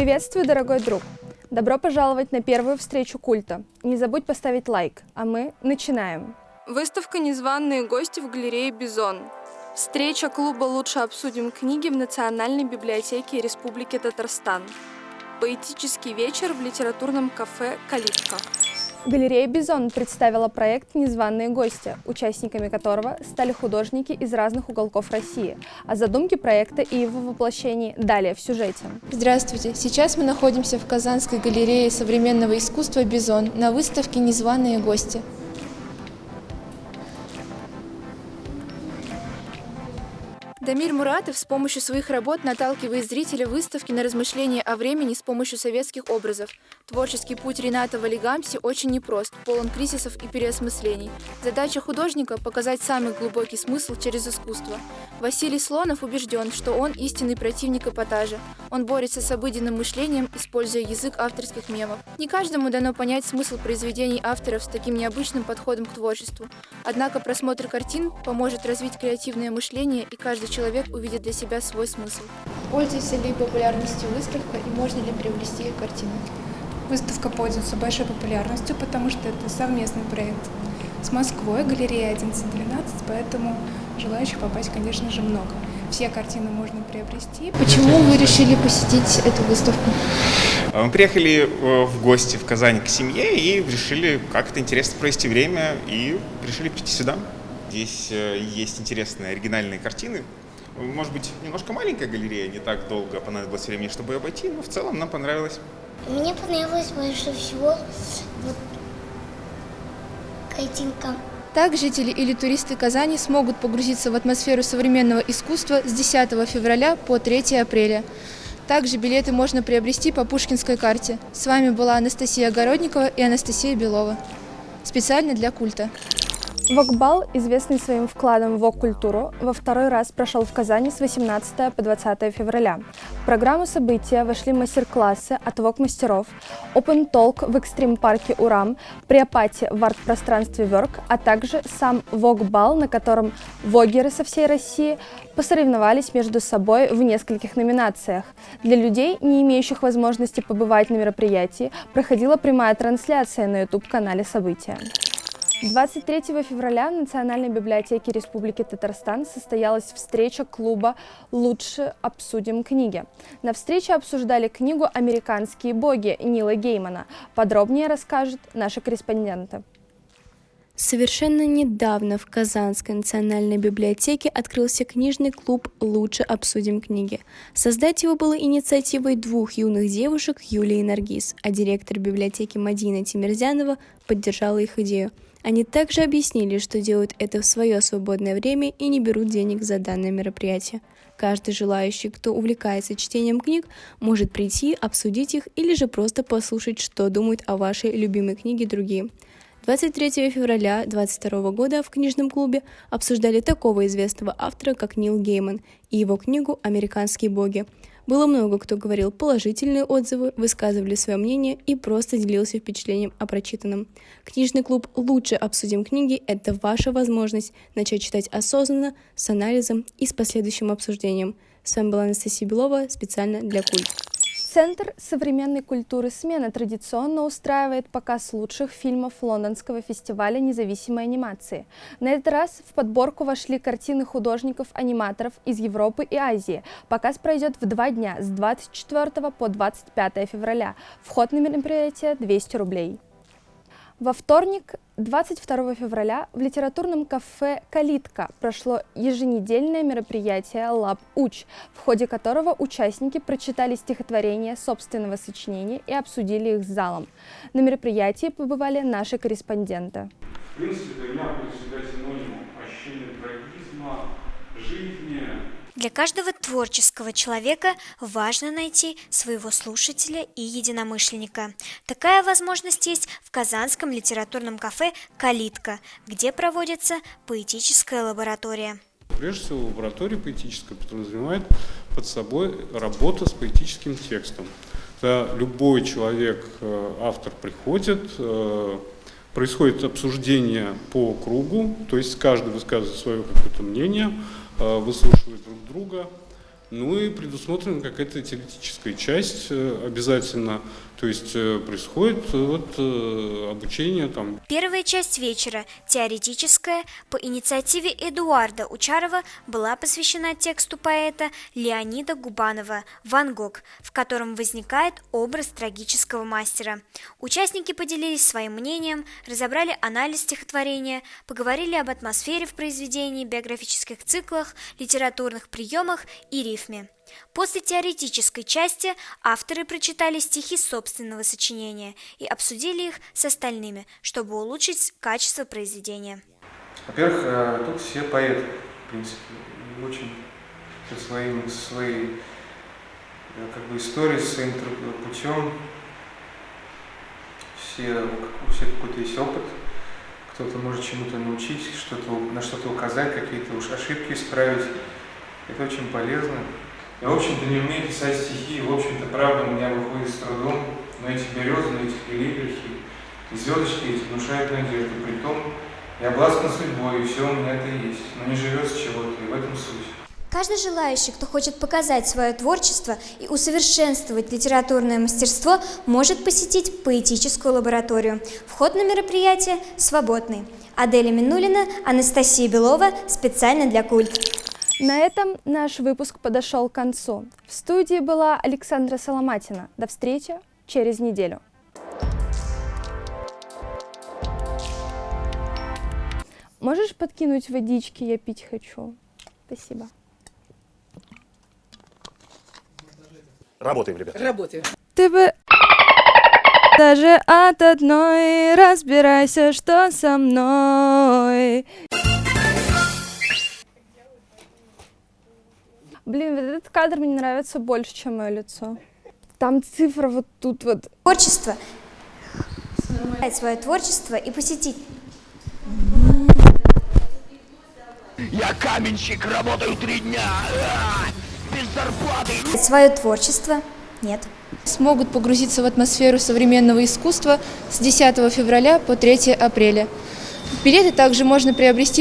Приветствую, дорогой друг! Добро пожаловать на первую встречу культа. Не забудь поставить лайк, а мы начинаем. Выставка «Незваные гости» в галерее «Бизон». Встреча клуба «Лучше обсудим книги» в Национальной библиотеке Республики Татарстан. Поэтический вечер в литературном кафе «Калитка». Галерея «Бизон» представила проект «Незваные гости», участниками которого стали художники из разных уголков России. О задумке проекта и его воплощении далее в сюжете. Здравствуйте! Сейчас мы находимся в Казанской галерее современного искусства «Бизон» на выставке «Незваные гости». Дамир Муратов с помощью своих работ наталкивает зрителя выставки на размышления о времени с помощью советских образов. Творческий путь Рената Валигамси очень непрост, полон кризисов и переосмыслений. Задача художника – показать самый глубокий смысл через искусство. Василий Слонов убежден, что он истинный противник эпатажа. Он борется с обыденным мышлением, используя язык авторских мемов. Не каждому дано понять смысл произведений авторов с таким необычным подходом к творчеству. Однако просмотр картин поможет развить креативное мышление и каждый человек увидит для себя свой смысл. Пользуется ли популярностью выставка и можно ли приобрести ее картины? Выставка пользуется большой популярностью, потому что это совместный проект с Москвой, галерея 1112, поэтому желающих попасть, конечно же, много. Все картины можно приобрести. Почему вы решили посетить эту выставку? Мы приехали э, в гости в Казань к семье и решили как-то интересно провести время и решили прийти сюда. Здесь э, есть интересные оригинальные картины, может быть, немножко маленькая галерея, не так долго понадобилось времени, чтобы ее обойти, но в целом нам понравилось. Мне понравилось больше всего вот картинка. Так жители или туристы Казани смогут погрузиться в атмосферу современного искусства с 10 февраля по 3 апреля. Также билеты можно приобрести по Пушкинской карте. С вами была Анастасия Огородникова и Анастасия Белова. Специально для культа. Вокбал, известный своим вкладом в вок-культуру, во второй раз прошел в Казани с 18 по 20 февраля. В программу события вошли мастер-классы от вок-мастеров, Open Talk в экстрим-парке Урам, Приопати в арт-пространстве Верк, а также сам вокбал, на котором вогеры со всей России посоревновались между собой в нескольких номинациях. Для людей, не имеющих возможности побывать на мероприятии, проходила прямая трансляция на YouTube-канале события. 23 февраля в Национальной библиотеке Республики Татарстан состоялась встреча клуба «Лучше обсудим книги». На встрече обсуждали книгу «Американские боги» Нила Геймана. Подробнее расскажут наши корреспонденты. Совершенно недавно в Казанской национальной библиотеке открылся книжный клуб «Лучше обсудим книги». Создать его было инициативой двух юных девушек Юлии Наргиз, а директор библиотеки Мадина Тимирзянова поддержала их идею – они также объяснили, что делают это в свое свободное время и не берут денег за данное мероприятие. Каждый желающий, кто увлекается чтением книг, может прийти, обсудить их или же просто послушать, что думают о вашей любимой книге другие. 23 февраля 2022 года в книжном клубе обсуждали такого известного автора, как Нил Гейман и его книгу «Американские боги», было много кто говорил положительные отзывы, высказывали свое мнение и просто делился впечатлением о прочитанном. Книжный клуб «Лучше обсудим книги» — это ваша возможность начать читать осознанно, с анализом и с последующим обсуждением. С вами была Анастасия Белова специально для Культ. Центр современной культуры «Смена» традиционно устраивает показ лучших фильмов Лондонского фестиваля независимой анимации. На этот раз в подборку вошли картины художников-аниматоров из Европы и Азии. Показ пройдет в два дня с 24 по 25 февраля. Вход на мероприятие 200 рублей. Во вторник, 22 февраля, в литературном кафе «Калитка» прошло еженедельное мероприятие «Лаб Уч», в ходе которого участники прочитали стихотворения собственного сочинения и обсудили их с залом. На мероприятии побывали наши корреспонденты. В принципе, для меня ощущения трагизма, жизни, для каждого творческого человека важно найти своего слушателя и единомышленника. Такая возможность есть в Казанском литературном кафе «Калитка», где проводится поэтическая лаборатория. Прежде всего, лаборатория поэтическая подразумевает под собой работу с поэтическим текстом. Когда любой человек, э, автор приходит, э, происходит обсуждение по кругу, то есть каждый высказывает свое какое-то мнение, выслушивают друг друга, Ну и предусмотрена какая-то теоретическая часть э, обязательно, то есть э, происходит э, вот обучение там. Первая часть вечера, теоретическая, по инициативе Эдуарда Учарова была посвящена тексту поэта Леонида Губанова «Ван Гог», в котором возникает образ трагического мастера. Участники поделились своим мнением, разобрали анализ стихотворения, поговорили об атмосфере в произведении, биографических циклах, литературных приемах и рифме рифме. После теоретической части авторы прочитали стихи собственного сочинения и обсудили их с остальными, чтобы улучшить качество произведения. Во-первых, э, тут все поэты, в принципе, очень со своим, своей э, как бы историей, своим путем. Все, у всех какой-то есть опыт, кто-то может чему-то научить, что-то, на что-то указать, какие-то уж ошибки исправить. Это очень полезно. Я, в общем-то, не умею писать стихи, в общем-то, правда у меня выходит с трудом, но эти березы, эти калибрихи, и звездочки эти внушают надежду. При том, я обласкан судьбой, и все у меня это есть, но не живет с чего-то, и в этом суть. Каждый желающий, кто хочет показать свое творчество и усовершенствовать литературное мастерство, может посетить поэтическую лабораторию. Вход на мероприятие свободный. Аделя Минулина, Анастасия Белова, специально для Культ. На этом наш выпуск подошел к концу. В студии была Александра Соломатина. До встречи через неделю. Можешь подкинуть водички, я пить хочу. Спасибо. Работаем, ребята. Работаем. Ты бы даже от одной разбирайся, что со мной. Блин, вот этот кадр мне нравится больше, чем мое лицо. Там цифра вот тут вот. Творчество. Свое творчество и посетить. Я каменщик, работаю три дня. Без зарплаты. Свое творчество нет. Смогут погрузиться в атмосферу современного искусства с 10 февраля по 3 апреля. Билеты также можно приобрести